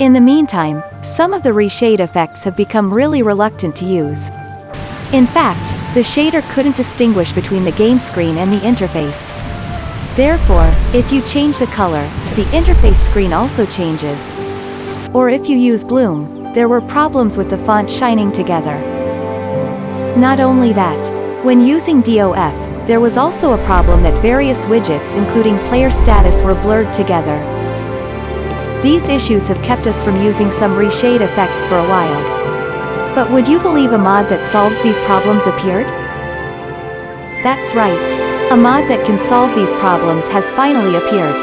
In the meantime, some of the reshade effects have become really reluctant to use. In fact, the shader couldn't distinguish between the game screen and the interface. Therefore, if you change the color, the interface screen also changes. Or if you use Bloom, there were problems with the font shining together. Not only that, when using DOF, there was also a problem that various widgets including player status were blurred together. These issues have kept us from using some reshade effects for a while. But would you believe a mod that solves these problems appeared? That's right. A mod that can solve these problems has finally appeared.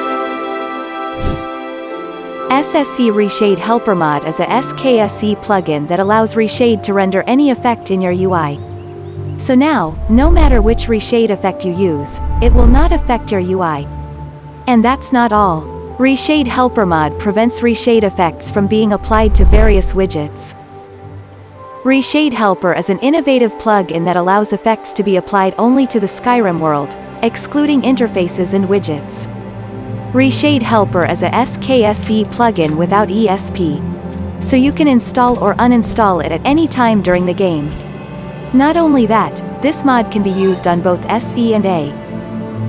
SSC Reshade Helper Mod is a SKSE plugin that allows Reshade to render any effect in your UI. So now, no matter which reshade effect you use, it will not affect your UI. And that's not all. Reshade Helper Mod prevents reshade effects from being applied to various widgets. Reshade Helper is an innovative plugin that allows effects to be applied only to the Skyrim world, excluding interfaces and widgets. Reshade Helper is a SKSE plugin without ESP. So you can install or uninstall it at any time during the game. Not only that, this mod can be used on both SE and A.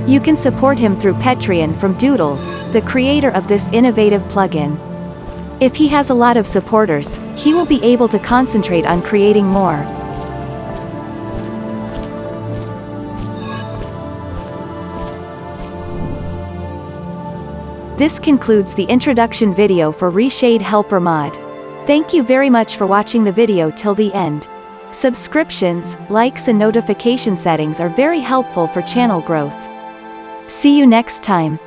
You can support him through Patreon from Doodles, the creator of this innovative plugin. If he has a lot of supporters, he will be able to concentrate on creating more. This concludes the introduction video for Reshade Helper mod. Thank you very much for watching the video till the end. Subscriptions, likes and notification settings are very helpful for channel growth. See you next time.